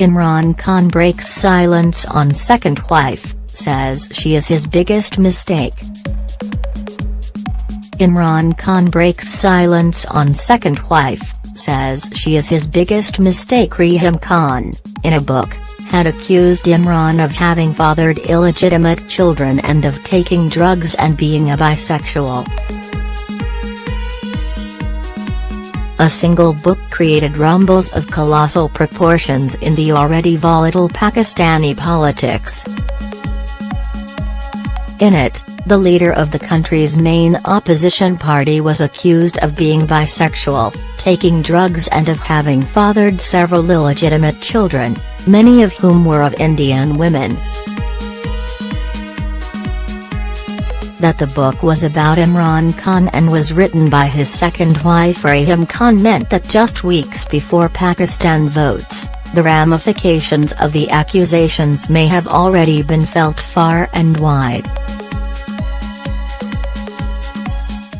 Imran Khan breaks silence on second wife, says she is his biggest mistake. Imran Khan breaks silence on second wife, says she is his biggest mistake Reham Khan, in a book, had accused Imran of having fathered illegitimate children and of taking drugs and being a bisexual. A single book created rumbles of colossal proportions in the already volatile Pakistani politics. In it, the leader of the country's main opposition party was accused of being bisexual, taking drugs and of having fathered several illegitimate children, many of whom were of Indian women. That the book was about Imran Khan and was written by his second wife Reham Khan meant that just weeks before Pakistan votes, the ramifications of the accusations may have already been felt far and wide.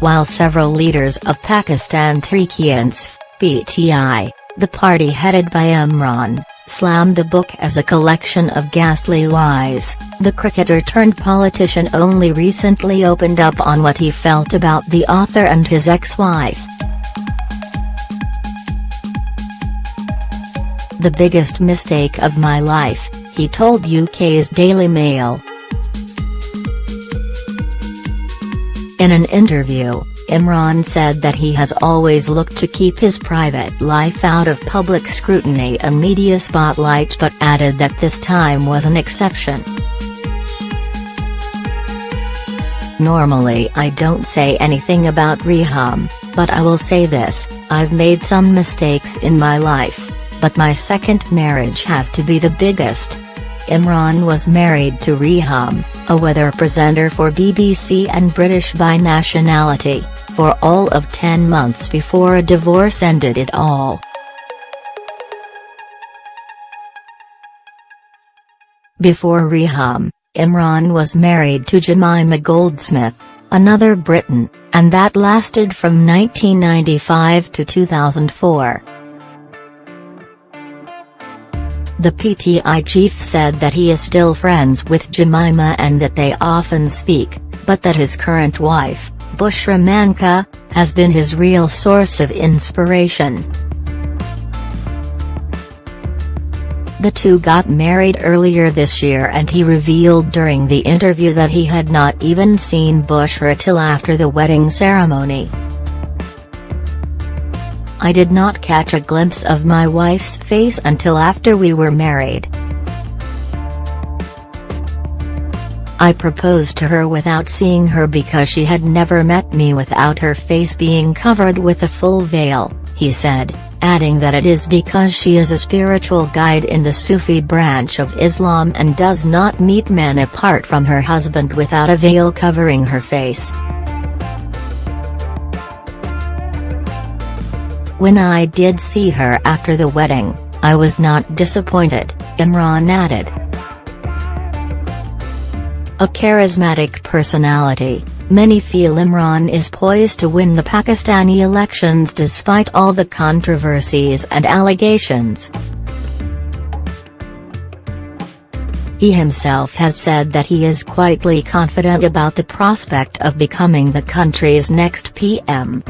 While several leaders of Pakistan Tehreek-e-Insaf, PTI, the party headed by Imran, slammed the book as a collection of ghastly lies, the cricketer-turned-politician only recently opened up on what he felt about the author and his ex-wife. The biggest mistake of my life, he told UK's Daily Mail. In an interview, Imran said that he has always looked to keep his private life out of public scrutiny and media spotlight but added that this time was an exception. Normally I don't say anything about Reham, but I will say this, I've made some mistakes in my life, but my second marriage has to be the biggest. Imran was married to Reham, a weather presenter for BBC and British by nationality, for all of 10 months before a divorce ended it all. Before Reham, Imran was married to Jemima Goldsmith, another Briton, and that lasted from 1995 to 2004. The PTI chief said that he is still friends with Jemima and that they often speak, but that his current wife, Bushra Maneka, has been his real source of inspiration. The two got married earlier this year and he revealed during the interview that he had not even seen Bushra till after the wedding ceremony. I did not catch a glimpse of my wife's face until after we were married. I proposed to her without seeing her because she had never met me without her face being covered with a full veil, he said, adding that it is because she is a spiritual guide in the Sufi branch of Islam and does not meet men apart from her husband without a veil covering her face. When I did see her after the wedding, I was not disappointed, Imran added. A charismatic personality, many feel Imran is poised to win the Pakistani elections despite all the controversies and allegations. He himself has said that he is quietly confident about the prospect of becoming the country's next PM.